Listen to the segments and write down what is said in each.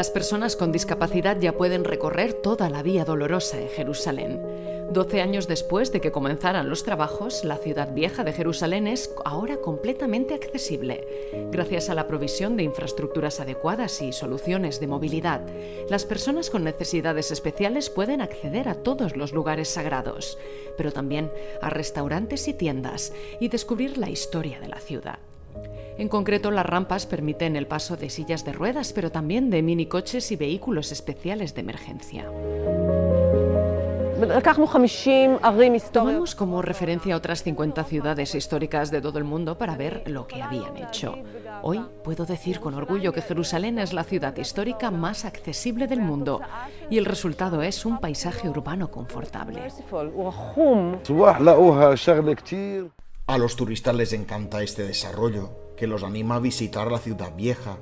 Las personas con discapacidad ya pueden recorrer toda la Vía Dolorosa en Jerusalén. Doce años después de que comenzaran los trabajos, la ciudad vieja de Jerusalén es ahora completamente accesible. Gracias a la provisión de infraestructuras adecuadas y soluciones de movilidad, las personas con necesidades especiales pueden acceder a todos los lugares sagrados, pero también a restaurantes y tiendas y descubrir la historia de la ciudad. En concreto, las rampas permiten el paso de sillas de ruedas, pero también de minicoches y vehículos especiales de emergencia. Tomamos como referencia otras 50 ciudades históricas de todo el mundo para ver lo que habían hecho. Hoy puedo decir con orgullo que Jerusalén es la ciudad histórica más accesible del mundo y el resultado es un paisaje urbano confortable. A los turistas les encanta este desarrollo, que los anima a visitar la ciudad vieja.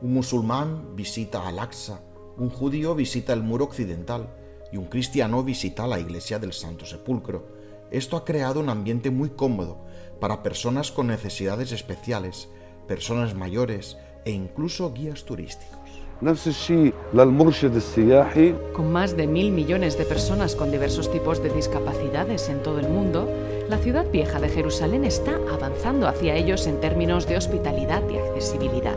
Un musulmán visita Al-Aqsa, un judío visita el muro occidental, y un cristiano visita la iglesia del Santo Sepulcro. Esto ha creado un ambiente muy cómodo para personas con necesidades especiales, personas mayores e incluso guías turísticos. Con más de mil millones de personas con diversos tipos de discapacidades en todo el mundo, ciudad vieja de Jerusalén está avanzando hacia ellos en términos de hospitalidad y accesibilidad.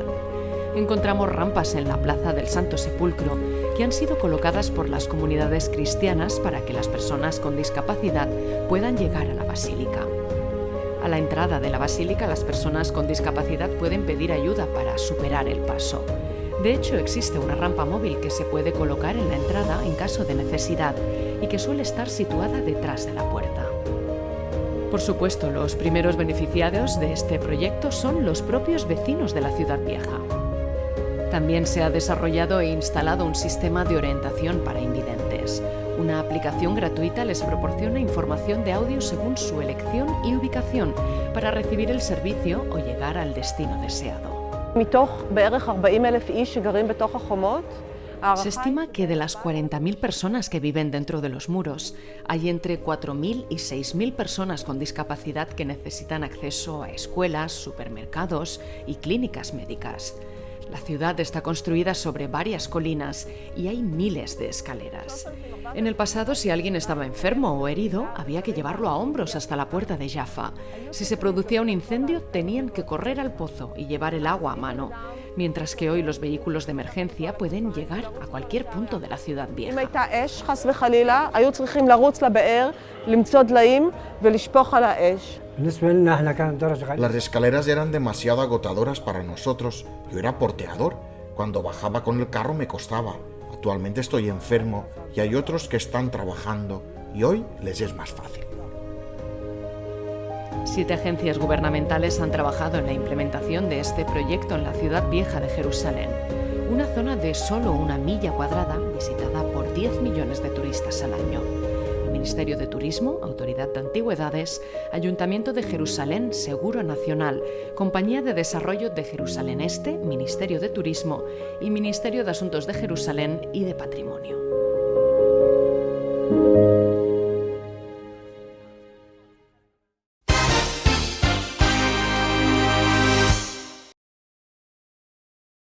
Encontramos rampas en la Plaza del Santo Sepulcro que han sido colocadas por las comunidades cristianas para que las personas con discapacidad puedan llegar a la basílica. A la entrada de la basílica las personas con discapacidad pueden pedir ayuda para superar el paso. De hecho, existe una rampa móvil que se puede colocar en la entrada en caso de necesidad y que suele estar situada detrás de la puerta. Por supuesto, los primeros beneficiados de este proyecto son los propios vecinos de la ciudad vieja. También se ha desarrollado e instalado un sistema de orientación para invidentes. Una aplicación gratuita les proporciona información de audio según su elección y ubicación para recibir el servicio o llegar al destino deseado. Se estima que de las 40.000 personas que viven dentro de los muros, hay entre 4.000 y 6.000 personas con discapacidad que necesitan acceso a escuelas, supermercados y clínicas médicas. La ciudad está construida sobre varias colinas y hay miles de escaleras. En el pasado, si alguien estaba enfermo o herido, había que llevarlo a hombros hasta la puerta de Jaffa. Si se producía un incendio, tenían que correr al pozo y llevar el agua a mano, mientras que hoy los vehículos de emergencia pueden llegar a cualquier punto de la ciudad vieja. Las escaleras eran demasiado agotadoras para nosotros. Yo era porteador. Cuando bajaba con el carro me costaba. Actualmente estoy enfermo y hay otros que están trabajando y hoy les es más fácil. Siete agencias gubernamentales han trabajado en la implementación de este proyecto en la ciudad vieja de Jerusalén, una zona de solo una milla cuadrada visitada por 10 millones de turistas al año. Ministerio de Turismo, Autoridad de Antigüedades, Ayuntamiento de Jerusalén, Seguro Nacional, Compañía de Desarrollo de Jerusalén Este, Ministerio de Turismo y Ministerio de Asuntos de Jerusalén y de Patrimonio.